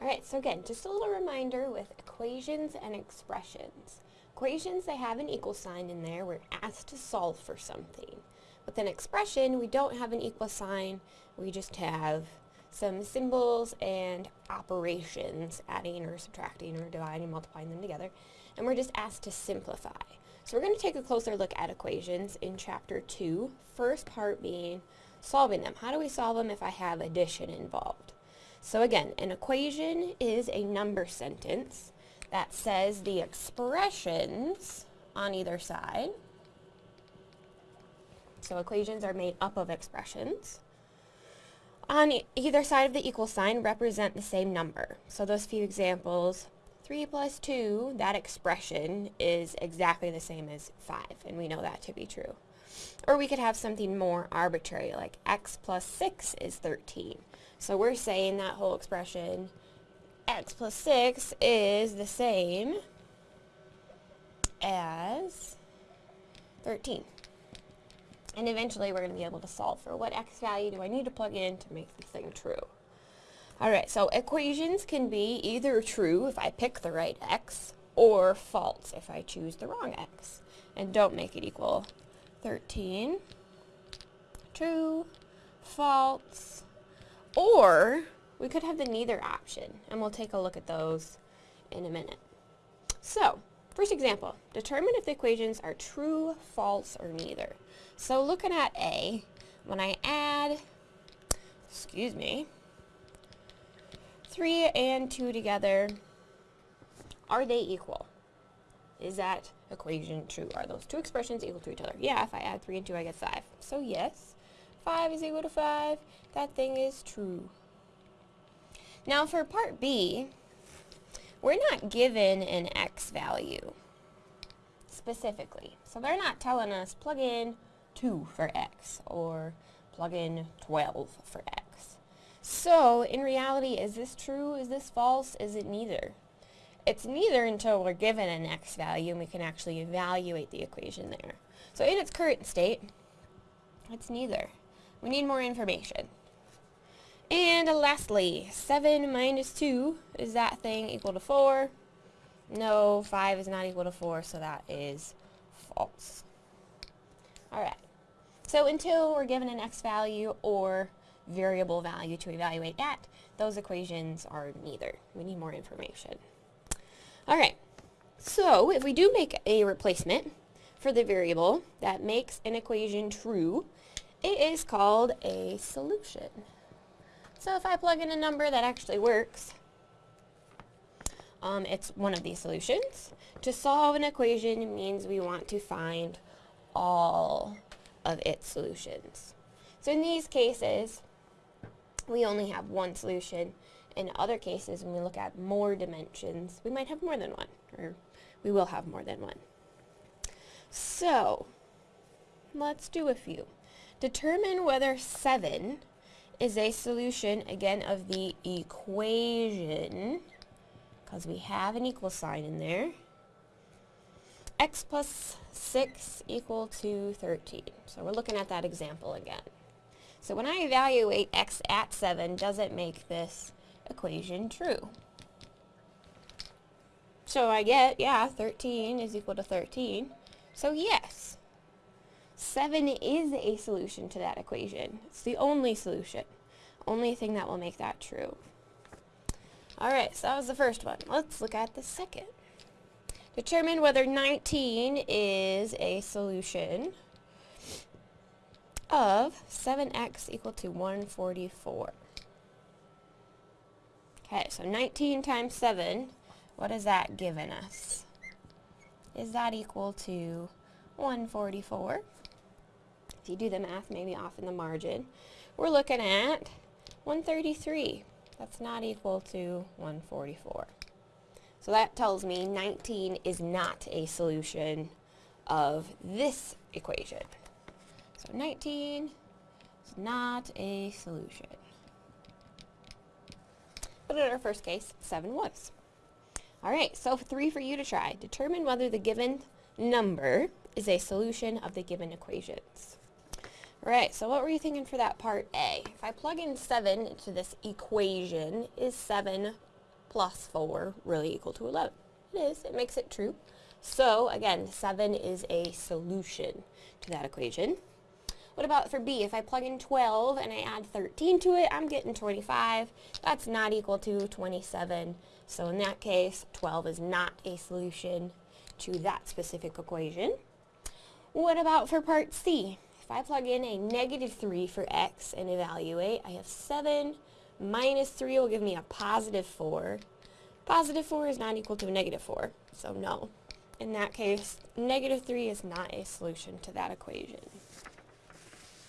Alright, so again, just a little reminder with equations and expressions. Equations, they have an equal sign in there. We're asked to solve for something. With an expression, we don't have an equal sign. We just have some symbols and operations, adding or subtracting or dividing, multiplying them together. And we're just asked to simplify. So we're going to take a closer look at equations in chapter 2, first part being solving them. How do we solve them if I have addition involved? So again, an equation is a number sentence that says the expressions on either side. So equations are made up of expressions. On e either side of the equal sign represent the same number. So those few examples, 3 plus 2, that expression is exactly the same as 5, and we know that to be true. Or we could have something more arbitrary, like x plus 6 is 13. So we're saying that whole expression, x plus 6 is the same as 13. And eventually we're going to be able to solve for what x value do I need to plug in to make this thing true. Alright, so equations can be either true if I pick the right x, or false if I choose the wrong x. And don't make it equal 13, true, false, or we could have the neither option, and we'll take a look at those in a minute. So, first example, determine if the equations are true, false, or neither. So looking at A, when I add, excuse me, 3 and 2 together, are they equal? Is that equation true? Are those two expressions equal to each other? Yeah, if I add 3 and 2, I get 5. So yes, 5 is equal to 5. That thing is true. Now for part B, we're not given an x value specifically. So they're not telling us plug in 2 for x or plug in 12 for x. So in reality, is this true? Is this false? Is it neither? It's neither until we're given an x value and we can actually evaluate the equation there. So in its current state, it's neither. We need more information. And lastly, 7 minus 2, is that thing equal to 4? No, 5 is not equal to 4, so that is false. Alright, so until we're given an x value or variable value to evaluate at, those equations are neither. We need more information. Alright, so if we do make a replacement for the variable that makes an equation true, it is called a solution. So if I plug in a number that actually works, um, it's one of these solutions. To solve an equation means we want to find all of its solutions. So in these cases, we only have one solution. In other cases, when we look at more dimensions, we might have more than one, or we will have more than one. So, let's do a few. Determine whether 7 is a solution, again, of the equation, because we have an equal sign in there, x plus 6 equal to 13. So we're looking at that example again. So when I evaluate x at 7, does it make this equation true? So I get, yeah, 13 is equal to 13. So yes, 7 is a solution to that equation. It's the only solution. Only thing that will make that true. Alright, so that was the first one. Let's look at the second. Determine whether 19 is a solution of 7x equal to 144. Okay, so 19 times 7, what is that giving us? Is that equal to 144? If you do the math, maybe off in the margin, we're looking at 133. That's not equal to 144. So that tells me 19 is not a solution of this equation. So 19 is not a solution. But in our first case, 7 was. Alright, so three for you to try. Determine whether the given number is a solution of the given equations. Right, so what were you thinking for that part A? If I plug in 7 into this equation, is 7 plus 4 really equal to 11? It is. It makes it true. So, again, 7 is a solution to that equation. What about for b? If I plug in 12 and I add 13 to it, I'm getting 25. That's not equal to 27. So in that case, 12 is not a solution to that specific equation. What about for part c? If I plug in a negative 3 for x and evaluate, I have 7 minus 3 will give me a positive 4. Positive 4 is not equal to a negative 4, so no. In that case, negative 3 is not a solution to that equation.